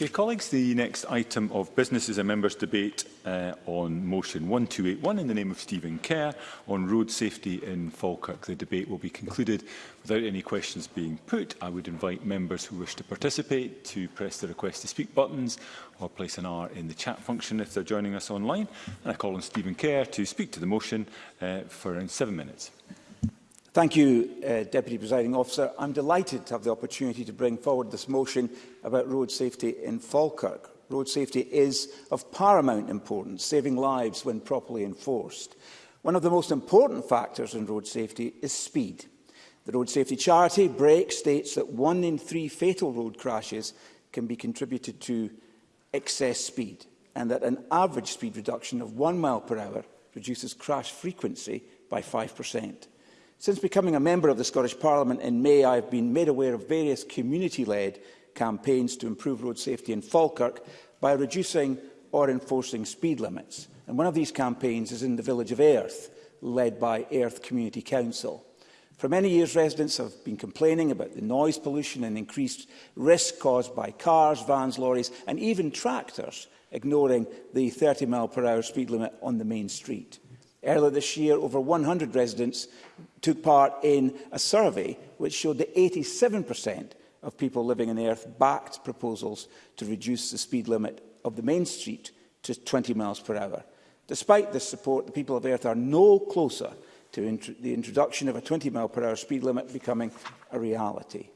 Okay, colleagues, the next item of business is a members' debate uh, on motion 1281 in the name of Stephen Kerr on road safety in Falkirk. The debate will be concluded without any questions being put. I would invite members who wish to participate to press the request to speak buttons or place an R in the chat function if they're joining us online. And I call on Stephen Kerr to speak to the motion uh, for around seven minutes. Thank you, uh, Deputy Presiding Officer. I'm delighted to have the opportunity to bring forward this motion about road safety in Falkirk. Road safety is of paramount importance, saving lives when properly enforced. One of the most important factors in road safety is speed. The road safety charity, Brake, states that one in three fatal road crashes can be contributed to excess speed and that an average speed reduction of one mile per hour reduces crash frequency by 5 Since becoming a member of the Scottish Parliament in May, I have been made aware of various community-led campaigns to improve road safety in Falkirk by reducing or enforcing speed limits. And one of these campaigns is in the village of Earth, led by Earth Community Council. For many years, residents have been complaining about the noise pollution and increased risk caused by cars, vans, lorries and even tractors ignoring the 30 mph speed limit on the main street. Earlier this year, over 100 residents took part in a survey which showed that 87% of people living in Earth backed proposals to reduce the speed limit of the main street to 20 miles per hour. Despite this support, the people of Earth are no closer to int the introduction of a 20 mile per hour speed limit becoming a reality.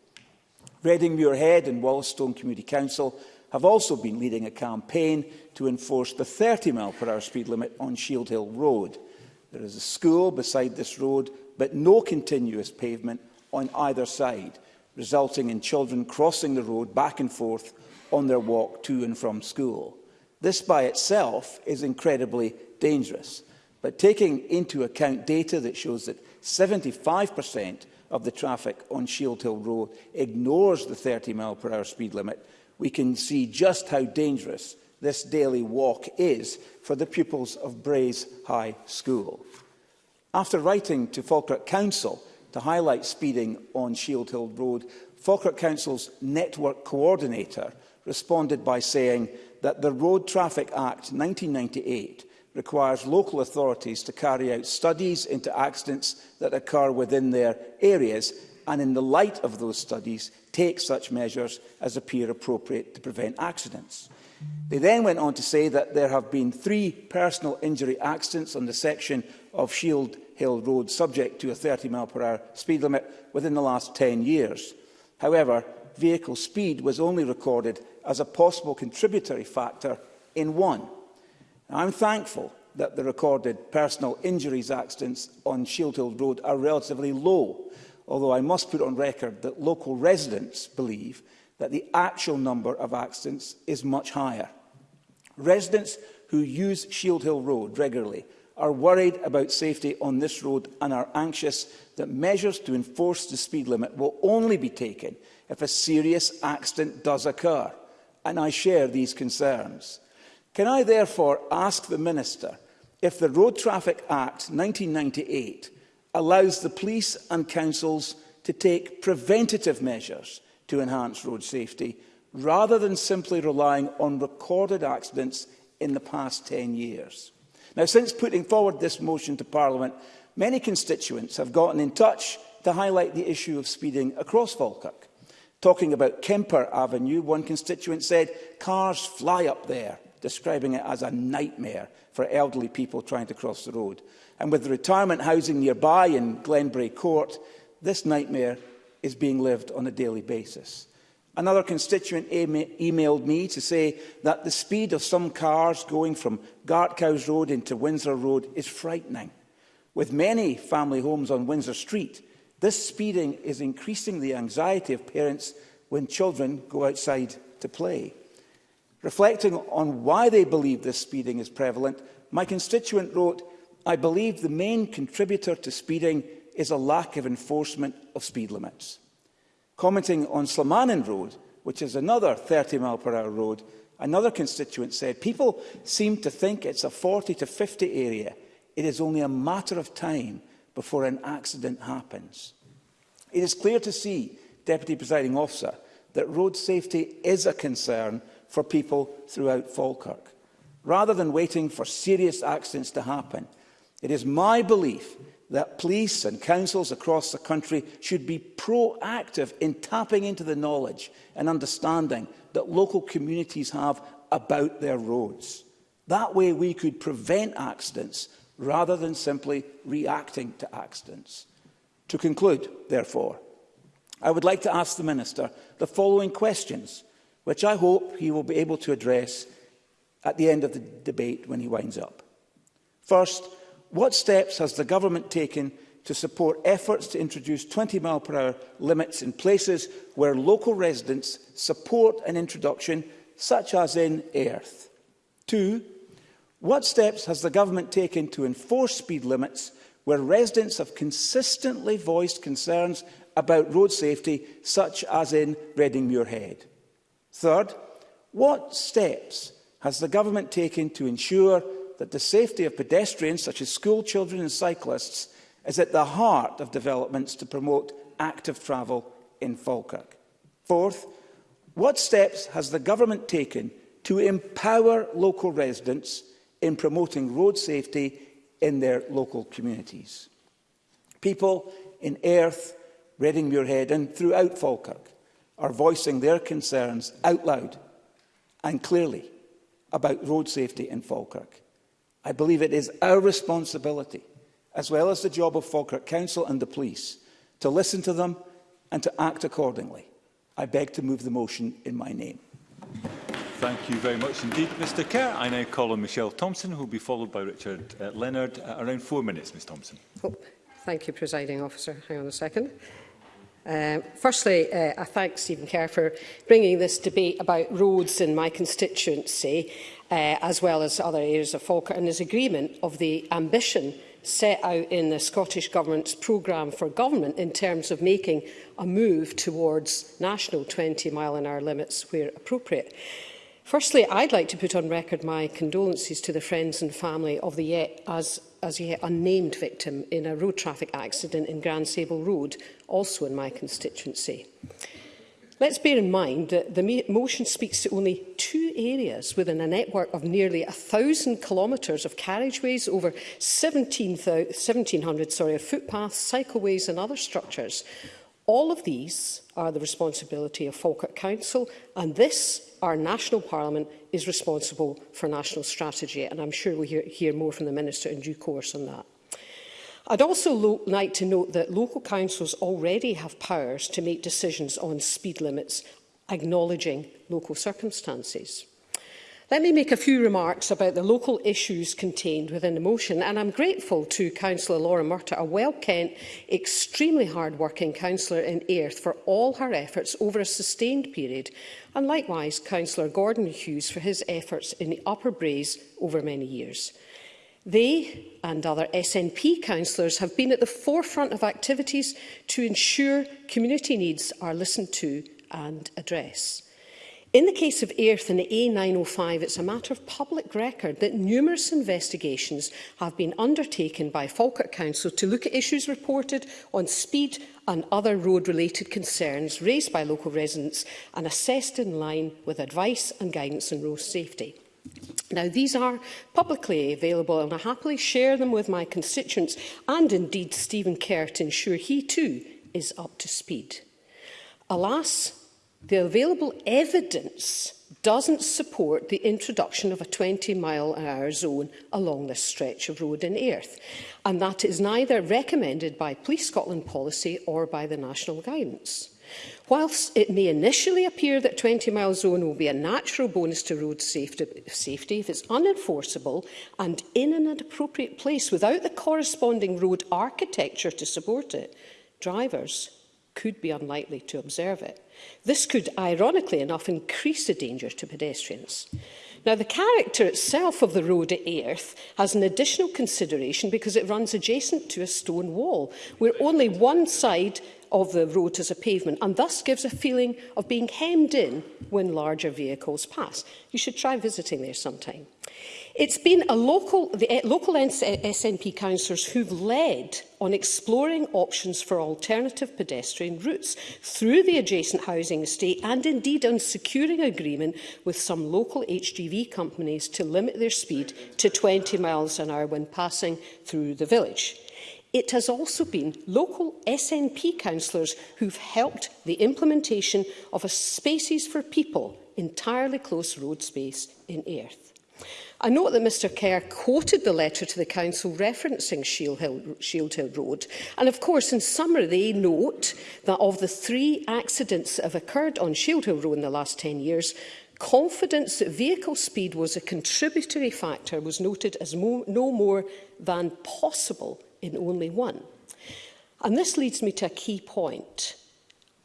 Reading Muirhead and Wollaston Community Council have also been leading a campaign to enforce the 30 mile per hour speed limit on Shield Hill Road. There is a school beside this road, but no continuous pavement on either side, resulting in children crossing the road back and forth on their walk to and from school. This by itself is incredibly dangerous. But taking into account data that shows that 75% of the traffic on Shield Hill Road ignores the 30 mph speed limit, we can see just how dangerous this daily walk is for the pupils of Braes High School. After writing to Falkirk Council to highlight speeding on Shield Hill Road, Falkirk Council's network coordinator responded by saying that the Road Traffic Act 1998 requires local authorities to carry out studies into accidents that occur within their areas and in the light of those studies take such measures as appear appropriate to prevent accidents. They then went on to say that there have been three personal injury accidents on the section of Shield Hill Road subject to a 30 mph speed limit within the last 10 years. However, vehicle speed was only recorded as a possible contributory factor in one. I'm thankful that the recorded personal injuries accidents on Shield Hill Road are relatively low, although I must put on record that local residents believe that the actual number of accidents is much higher. Residents who use Shield Hill Road regularly are worried about safety on this road and are anxious that measures to enforce the speed limit will only be taken if a serious accident does occur, and I share these concerns. Can I therefore ask the Minister if the Road Traffic Act 1998 allows the police and councils to take preventative measures to enhance road safety, rather than simply relying on recorded accidents in the past 10 years. Now, since putting forward this motion to Parliament, many constituents have gotten in touch to highlight the issue of speeding across Falkirk. Talking about Kemper Avenue, one constituent said, cars fly up there, describing it as a nightmare for elderly people trying to cross the road. And with the retirement housing nearby in Glenbrae Court, this nightmare is being lived on a daily basis. Another constituent emailed me to say that the speed of some cars going from Gartcows Road into Windsor Road is frightening. With many family homes on Windsor Street, this speeding is increasing the anxiety of parents when children go outside to play. Reflecting on why they believe this speeding is prevalent, my constituent wrote, I believe the main contributor to speeding is a lack of enforcement of speed limits. Commenting on Slamanan Road, which is another 30 mile per hour road, another constituent said, people seem to think it's a 40 to 50 area. It is only a matter of time before an accident happens. It is clear to see, Deputy Presiding Officer, that road safety is a concern for people throughout Falkirk. Rather than waiting for serious accidents to happen, it is my belief that police and councils across the country should be proactive in tapping into the knowledge and understanding that local communities have about their roads. That way we could prevent accidents rather than simply reacting to accidents. To conclude, therefore, I would like to ask the Minister the following questions, which I hope he will be able to address at the end of the debate when he winds up. First, What steps has the government taken to support efforts to introduce 20 mph limits in places where local residents support an introduction, such as in Earth? Two, what steps has the government taken to enforce speed limits where residents have consistently voiced concerns about road safety, such as in Reading Muirhead? Third, what steps has the government taken to ensure that the safety of pedestrians, such as school children and cyclists, is at the heart of developments to promote active travel in Falkirk. Fourth, what steps has the government taken to empower local residents in promoting road safety in their local communities? People in Earth, Reading Muirhead and throughout Falkirk are voicing their concerns out loud and clearly about road safety in Falkirk. I believe it is our responsibility, as well as the job of Falkirk Council and the police, to listen to them and to act accordingly. I beg to move the motion in my name. Thank you very much indeed, Mr Kerr. I now call on Michelle Thompson, who will be followed by Richard uh, Leonard. Uh, around four minutes, Ms Thompson. Oh, thank you, Presiding Officer. Hang on a second. Um, firstly, uh, I thank Stephen Kerr for bringing this debate about roads in my constituency uh, as well as other areas of Falkirk, and is agreement of the ambition set out in the Scottish Government's programme for government in terms of making a move towards national 20 mile an hour limits where appropriate. Firstly, I'd like to put on record my condolences to the friends and family of the yet as as yet unnamed victim in a road traffic accident in Grand Sable Road, also in my constituency. Let's bear in mind that the motion speaks to only two areas within a network of nearly 1,000 kilometres of carriageways, over 1,700 sorry, of footpaths, cycleways and other structures. All of these are the responsibility of Falkirk Council and this, our national parliament, is responsible for national strategy and I'm sure we'll hear, hear more from the Minister in due course on that. I'd also like to note that local councils already have powers to make decisions on speed limits, acknowledging local circumstances. Let me make a few remarks about the local issues contained within the motion, and I'm grateful to Councillor Laura Murta, a well-kent, extremely hard-working councillor in Earth, for all her efforts over a sustained period, and likewise Councillor Gordon Hughes for his efforts in the Upper Braes over many years. They and other SNP councillors have been at the forefront of activities to ensure community needs are listened to and addressed. In the case of Earth and the A905, it's a matter of public record that numerous investigations have been undertaken by Falkirk Council to look at issues reported on speed and other road-related concerns raised by local residents and assessed in line with advice and guidance on road safety. Now, these are publicly available and I happily share them with my constituents and indeed Stephen Kerr to ensure he too is up to speed. Alas, the available evidence doesn't support the introduction of a 20 mile an hour zone along this stretch of road in Earth. and that is neither recommended by Police Scotland policy or by the national guidance. Whilst it may initially appear that 20-mile zone will be a natural bonus to road safety, safety, if it's unenforceable and in an appropriate place without the corresponding road architecture to support it, drivers could be unlikely to observe it. This could, ironically enough, increase the danger to pedestrians. Now, the character itself of the road at Earth has an additional consideration because it runs adjacent to a stone wall, where only one side of the road as a pavement and thus gives a feeling of being hemmed in when larger vehicles pass. You should try visiting there sometime. It's been a local, the eh, local SNP councillors who've led on exploring options for alternative pedestrian routes through the adjacent housing estate and indeed on securing agreement with some local HGV companies to limit their speed to 20 miles an hour when passing through the village. It has also been local SNP councillors who've helped the implementation of a Spaces for People entirely close road space in Earth. I note that Mr Kerr quoted the letter to the Council referencing Shield Hill, Shield Hill Road. And of course, in summary, they note that of the three accidents that have occurred on Shield Hill Road in the last 10 years, confidence that vehicle speed was a contributory factor was noted as mo no more than possible in only one. And this leads me to a key point.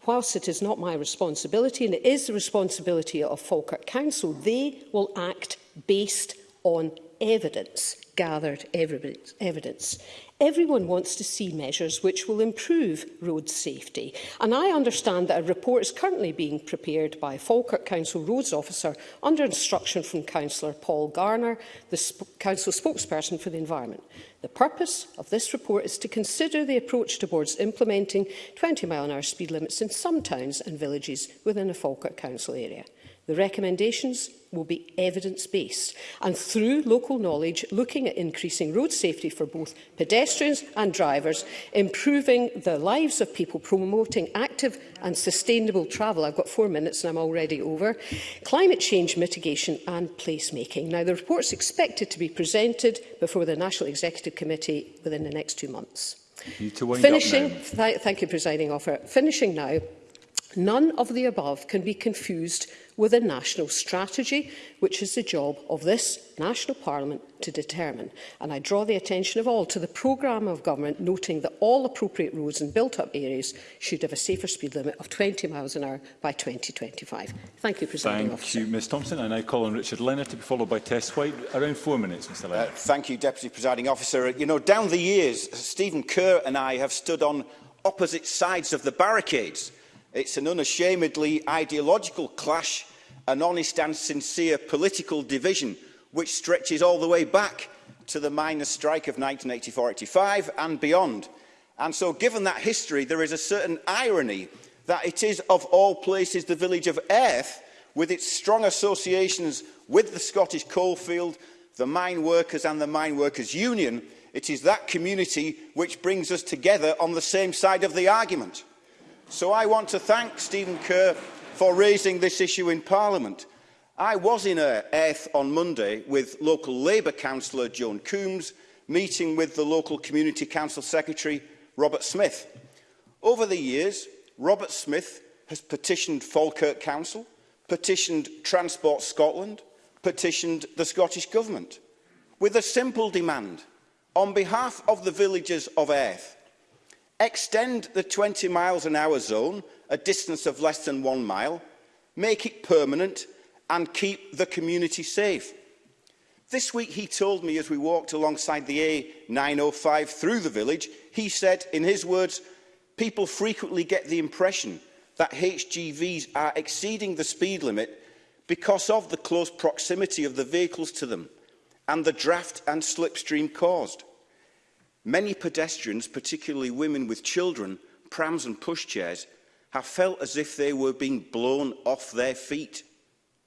Whilst it is not my responsibility, and it is the responsibility of Falkirk Council, they will act based on evidence, gathered evidence. Everyone wants to see measures which will improve road safety, and I understand that a report is currently being prepared by Falkirk Council Roads Officer under instruction from Councillor Paul Garner, the sp Council spokesperson for the environment. The purpose of this report is to consider the approach towards implementing 20 mile an hour speed limits in some towns and villages within a Falkirk Council area. The recommendations will be evidence-based and through local knowledge looking at increasing road safety for both pedestrians and drivers, improving the lives of people, promoting active and sustainable travel. I've got four minutes and I'm already over. Climate change mitigation and placemaking. Now, the report's expected to be presented before the National Executive Committee within the next two months. Finishing, th thank you, presiding officer. Finishing now, None of the above can be confused with a national strategy, which is the job of this National Parliament to determine. And I draw the attention of all to the programme of government, noting that all appropriate roads in built-up areas should have a safer speed limit of 20 miles an hour by 2025. Thank you, President Thank Officer. you, Ms Thompson. And I call on Richard Leonard to be followed by Tess White. Around four minutes, Mr uh, Leonard. Uh, thank you, Deputy Presiding Officer. You know, down the years, Stephen Kerr and I have stood on opposite sides of the barricades It's an unashamedly ideological clash, an honest and sincere political division which stretches all the way back to the miners' strike of 1984-85 and beyond. And so given that history, there is a certain irony that it is of all places the village of Earth, with its strong associations with the Scottish coalfield, the mine workers and the mine workers union, it is that community which brings us together on the same side of the argument. So I want to thank Stephen Kerr for raising this issue in Parliament. I was in Airth on Monday with local Labour councillor Joan Coombs, meeting with the local Community Council Secretary Robert Smith. Over the years, Robert Smith has petitioned Falkirk Council, petitioned Transport Scotland, petitioned the Scottish Government, with a simple demand. On behalf of the villagers of Airth, Extend the 20 miles an hour zone, a distance of less than one mile, make it permanent and keep the community safe. This week he told me as we walked alongside the A905 through the village, he said, in his words, people frequently get the impression that HGVs are exceeding the speed limit because of the close proximity of the vehicles to them and the draft and slipstream caused. Many pedestrians, particularly women with children, prams and pushchairs, have felt as if they were being blown off their feet.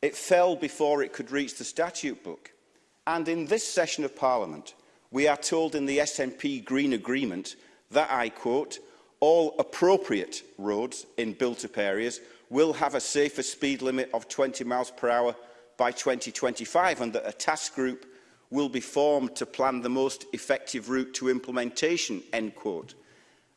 It fell before it could reach the statute book. And in this session of Parliament, we are told in the SNP Green Agreement that, I quote, all appropriate roads in built-up areas will have a safer speed limit of 20 miles per hour by 2025 and that a task group will be formed to plan the most effective route to implementation, end quote.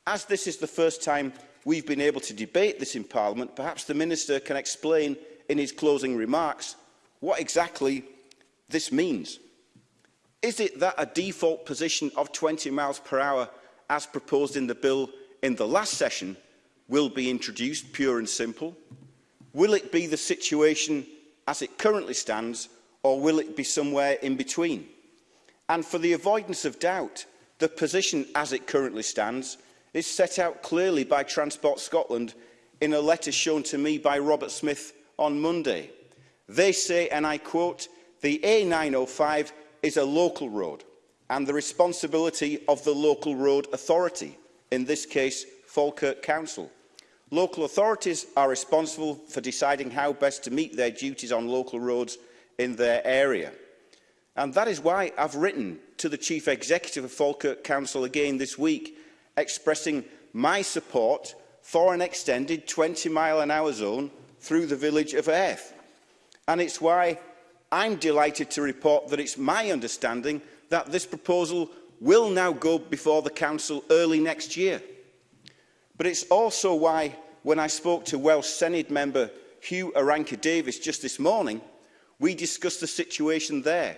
As this is the first time we've been able to debate this in Parliament, perhaps the Minister can explain in his closing remarks what exactly this means. Is it that a default position of 20 miles per hour as proposed in the bill in the last session will be introduced, pure and simple? Will it be the situation as it currently stands or will it be somewhere in between? And for the avoidance of doubt, the position as it currently stands This set out clearly by Transport Scotland in a letter shown to me by Robert Smith on Monday. They say, and I quote, the A905 is a local road and the responsibility of the local road authority, in this case Falkirk Council. Local authorities are responsible for deciding how best to meet their duties on local roads in their area. And that is why I've written to the Chief Executive of Falkirk Council again this week expressing my support for an extended 20 mile an hour zone through the village of Earth. And it's why I'm delighted to report that it's my understanding that this proposal will now go before the Council early next year. But it's also why, when I spoke to Welsh Senate member Hugh Aranka-Davis just this morning, we discussed the situation there.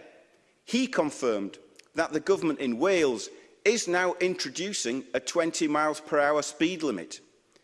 He confirmed that the government in Wales is now introducing a 20 miles per hour speed limit.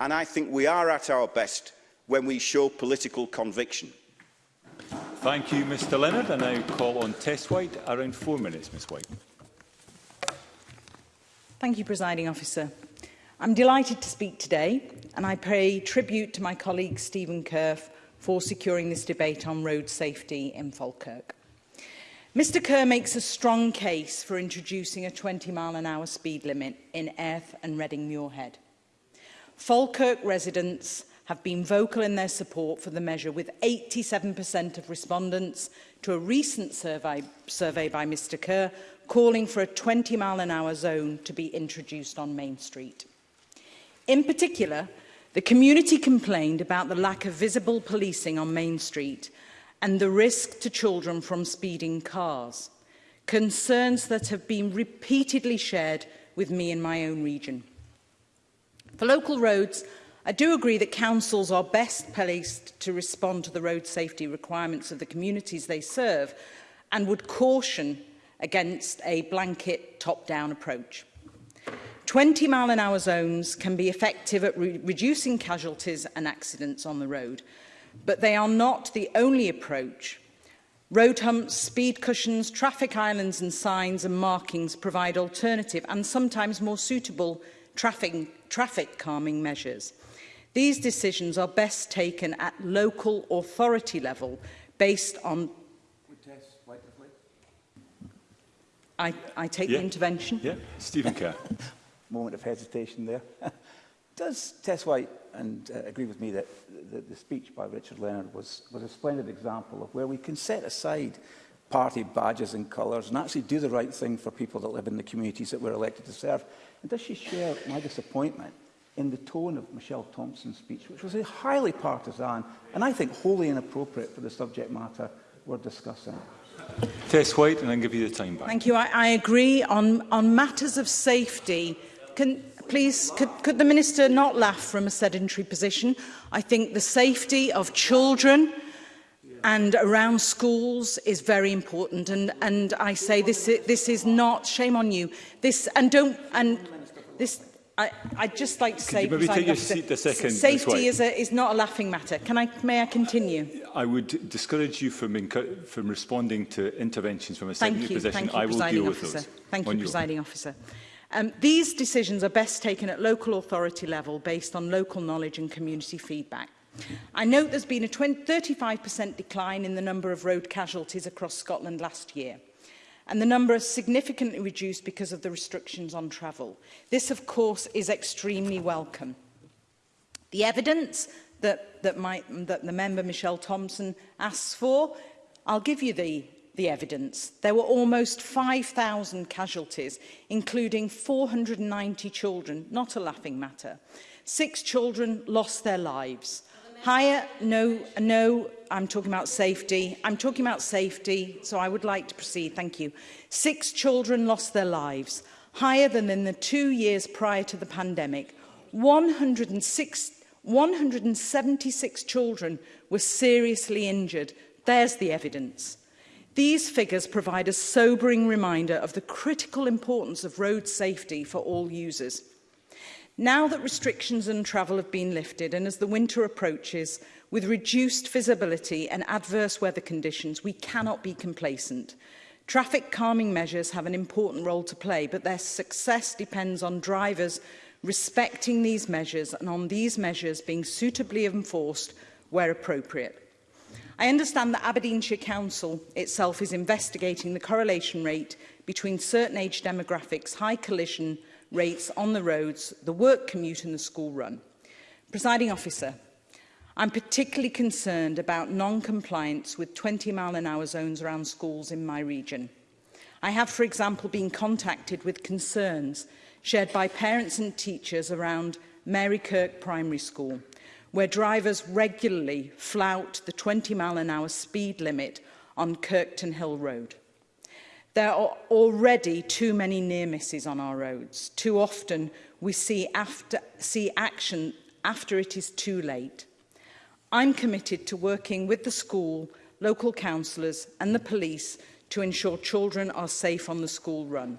And I think we are at our best when we show political conviction. Thank you, Mr Leonard. I now call on Tess White. Around four minutes, Ms White. Thank you, Presiding Officer. I'm delighted to speak today and I pay tribute to my colleague Stephen Kerr for securing this debate on road safety in Falkirk. Mr Kerr makes a strong case for introducing a 20 mile an hour speed limit in Erth and Reading Muirhead. Falkirk residents have been vocal in their support for the measure with 87% of respondents to a recent survey, survey by Mr Kerr calling for a 20 mile an hour zone to be introduced on Main Street. In particular, the community complained about the lack of visible policing on Main Street and the risk to children from speeding cars, concerns that have been repeatedly shared with me in my own region. For local roads, I do agree that councils are best placed to respond to the road safety requirements of the communities they serve and would caution against a blanket top-down approach. 20 mile an hour zones can be effective at re reducing casualties and accidents on the road, but they are not the only approach. Road humps, speed cushions, traffic islands and signs and markings provide alternative and sometimes more suitable traffic, traffic calming measures. These decisions are best taken at local authority level based on... I, I take yeah. the intervention. Yeah, Stephen Kerr. Moment of hesitation there. Does Tess White and uh, agree with me that the, the speech by Richard Leonard was, was a splendid example of where we can set aside party badges and colours and actually do the right thing for people that live in the communities that we're elected to serve. And does she share my disappointment in the tone of Michelle Thompson's speech, which was a highly partisan and I think wholly inappropriate for the subject matter we're discussing? Tess White, and then give you the time back. Thank you. I, I agree on, on matters of safety. Can, please, could, could the Minister not laugh from a sedentary position? I think the safety of children and around schools is very important and and I say this this is not shame on you this and don't and this I I'd just like to say Could you maybe take your seat a second safety is a, is not a laughing matter can I may I continue I would discourage you from from responding to interventions from a secondary thank you, position thank you, I will deal with officer. thank you presiding officer Um, these decisions are best taken at local authority level based on local knowledge and community feedback. I note there's been a 35% decline in the number of road casualties across Scotland last year. And the number is significantly reduced because of the restrictions on travel. This, of course, is extremely welcome. The evidence that, that, my, that the member Michelle Thompson asks for, I'll give you the the evidence. There were almost 5,000 casualties, including 490 children, not a laughing matter. Six children lost their lives. Higher, no, no, I'm talking about safety. I'm talking about safety, so I would like to proceed, thank you. Six children lost their lives, higher than in the two years prior to the pandemic. 106, 176 children were seriously injured. There's the evidence. These figures provide a sobering reminder of the critical importance of road safety for all users. Now that restrictions on travel have been lifted and as the winter approaches, with reduced visibility and adverse weather conditions, we cannot be complacent. Traffic calming measures have an important role to play, but their success depends on drivers respecting these measures and on these measures being suitably enforced where appropriate. I understand that Aberdeenshire Council itself is investigating the correlation rate between certain age demographics, high collision rates on the roads, the work commute and the school run. Presiding officer, I'm particularly concerned about non-compliance with 20 mile an hour zones around schools in my region. I have, for example, been contacted with concerns shared by parents and teachers around Mary Kirk Primary School, where drivers regularly flout the 20 mile an hour speed limit on Kirkton Hill Road. There are already too many near misses on our roads. Too often we see, after, see action after it is too late. I'm committed to working with the school, local councillors and the police to ensure children are safe on the school run.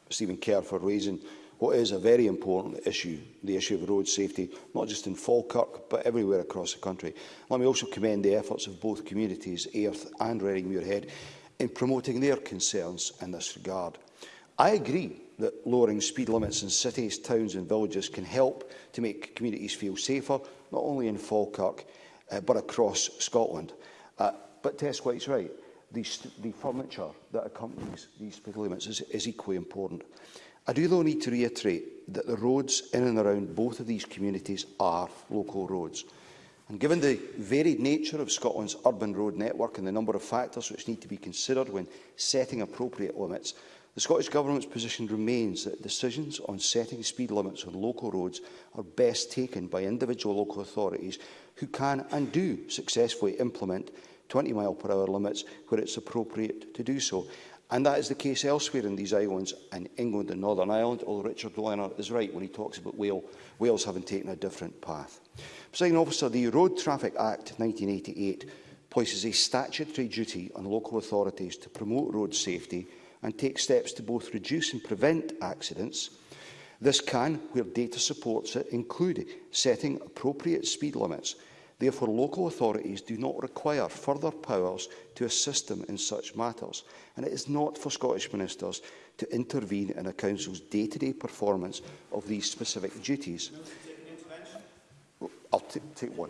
Stephen Kerr for raising what is a very important issue, the issue of road safety, not just in Falkirk, but everywhere across the country. Let me also commend the efforts of both communities, Ayrth and Reading Muirhead, in promoting their concerns in this regard. I agree that lowering speed limits in cities, towns and villages can help to make communities feel safer, not only in Falkirk, uh, but across Scotland. Uh, but Tess White's right. The, the furniture that accompanies these speed limits is, is equally important. I do, though, need to reiterate that the roads in and around both of these communities are local roads. And given the varied nature of Scotland's urban road network and the number of factors which need to be considered when setting appropriate limits, the Scottish Government's position remains that decisions on setting speed limits on local roads are best taken by individual local authorities who can and do successfully implement 20 mile per hour limits where it's appropriate to do so. And that is the case elsewhere in these islands, in England and Northern Ireland, although Richard O'Leonard is right when he talks about Wales, Wales having taken a different path. Presiding officer, the Road Traffic Act 1988 places a statutory duty on local authorities to promote road safety and take steps to both reduce and prevent accidents. This can, where data supports it, include setting appropriate speed limits Therefore, local authorities do not require further powers to assist them in such matters, and it is not for Scottish ministers to intervene in a council's day-to-day -day performance of these specific duties. I'll take one.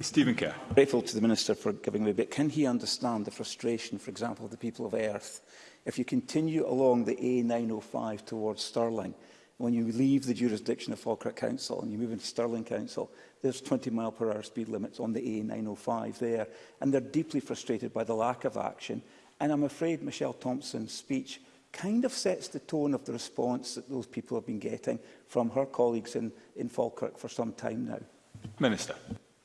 Stephen Kerr. Grateful to the Minister for giving me, but can he understand the frustration, for example, of the people of Earth if you continue along the A905 towards Stirling? when you leave the jurisdiction of Falkirk Council and you move into Stirling Council, there's 20 mile per hour speed limits on the A905 there. And they're deeply frustrated by the lack of action. And I'm afraid Michelle Thompson's speech kind of sets the tone of the response that those people have been getting from her colleagues in, in Falkirk for some time now. Minister.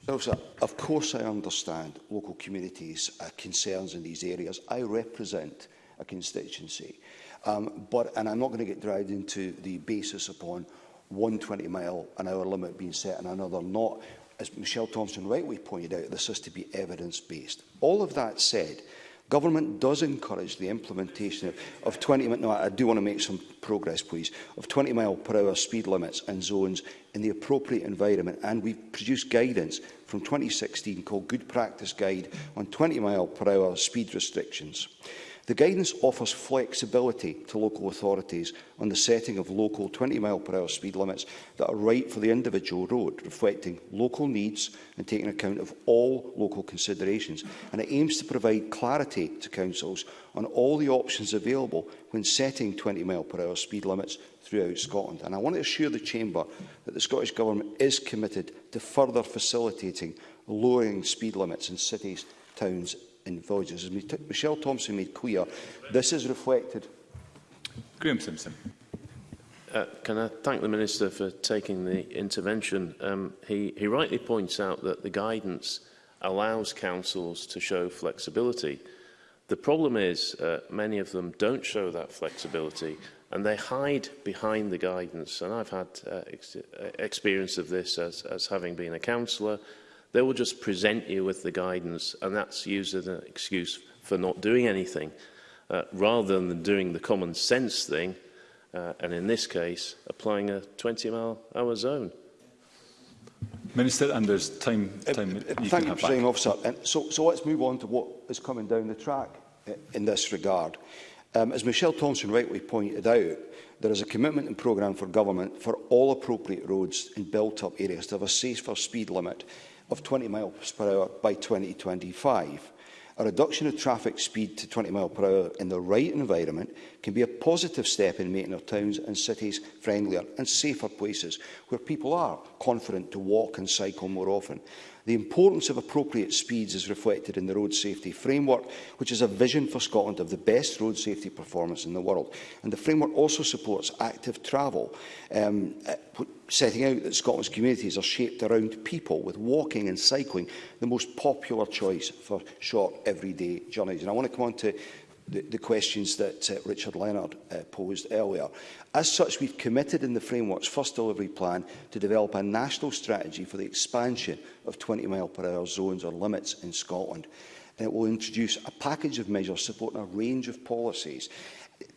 So, sir, of course I understand local communities' uh, concerns in these areas. I represent a constituency. Um, but, and I'm not going to get dragged into the basis upon 120 mile an hour limit being set and another not. As Michelle Thompson rightly pointed out, this is to be evidence-based. All of that said, Government does encourage the implementation of, of 20 no, I do want to make some progress, please, of 20 mile per hour speed limits and zones in the appropriate environment. And we've produced guidance from 2016 called Good Practice Guide on 20 mile per hour speed restrictions. The guidance offers flexibility to local authorities on the setting of local 20-mile-per-hour speed limits that are right for the individual road, reflecting local needs and taking account of all local considerations, and it aims to provide clarity to councils on all the options available when setting 20-mile-per-hour speed limits throughout Scotland. And I want to assure the Chamber that the Scottish Government is committed to further facilitating lowering speed limits in cities, towns in villages. As Michelle Thompson made clear, this is reflected. Graham Simpson. Uh, can I thank the Minister for taking the intervention? Um, he, he rightly points out that the guidance allows councils to show flexibility. The problem is uh, many of them don't show that flexibility and they hide behind the guidance. And I've had uh, ex uh, experience of this as, as having been a councillor They will just present you with the guidance, and that's used as an excuse for not doing anything, uh, rather than doing the common sense thing, uh, and in this case, applying a 20-mile-hour zone. Minister, and there's time. time uh, you uh, thank you for saying, officer. And so, so let's move on to what is coming down the track uh, in this regard. Um, as Michelle Thompson rightly pointed out, there is a commitment and programme for government for all appropriate roads in built-up areas to have a safer speed limit of 20 miles per hour by 2025. A reduction of traffic speed to 20 miles per hour in the right environment can be a positive step in making our towns and cities friendlier and safer places where people are confident to walk and cycle more often. The importance of appropriate speeds is reflected in the Road Safety Framework, which is a vision for Scotland of the best road safety performance in the world. And the framework also supports active travel, um, uh, setting out that Scotland's communities are shaped around people, with walking and cycling the most popular choice for short everyday journeys. And I want to come on to the, the questions that uh, Richard Leonard uh, posed earlier. As such, we've committed in the framework's first delivery plan to develop a national strategy for the expansion of 20 mile per hour zones or limits in Scotland. And it will introduce a package of measures supporting a range of policies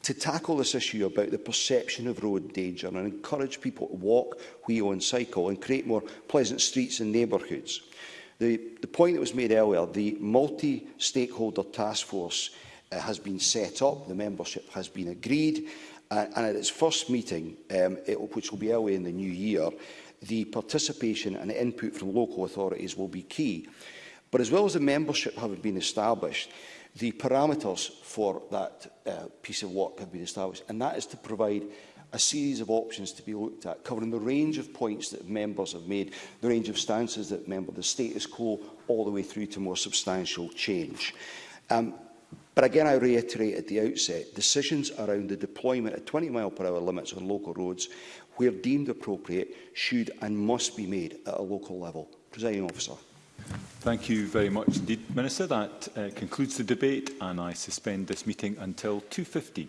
to tackle this issue about the perception of road danger and encourage people to walk, wheel and cycle and create more pleasant streets and neighbourhoods. The, the point that was made earlier, the multi-stakeholder task force uh, has been set up, the membership has been agreed, uh, and at its first meeting, um, it, which will be early in the new year, the participation and input from local authorities will be key. But as well as the membership having been established, the parameters for that uh, piece of work have been established, and that is to provide a series of options to be looked at, covering the range of points that members have made, the range of stances that member the status quo, all the way through to more substantial change. Um, But again, I reiterate at the outset, decisions around the deployment of 20 mile per hour limits on local roads, where deemed appropriate, should and must be made at a local level. Presiding officer. Thank you very much indeed, Minister. That uh, concludes the debate and I suspend this meeting until 2.15.